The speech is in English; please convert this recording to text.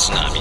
tylko z nami.